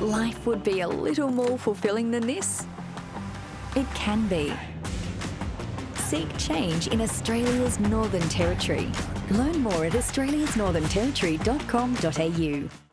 life would be a little more fulfilling than this? It can be. Seek change in Australia's Northern Territory. Learn more at australiasnorthernterritory.com.au.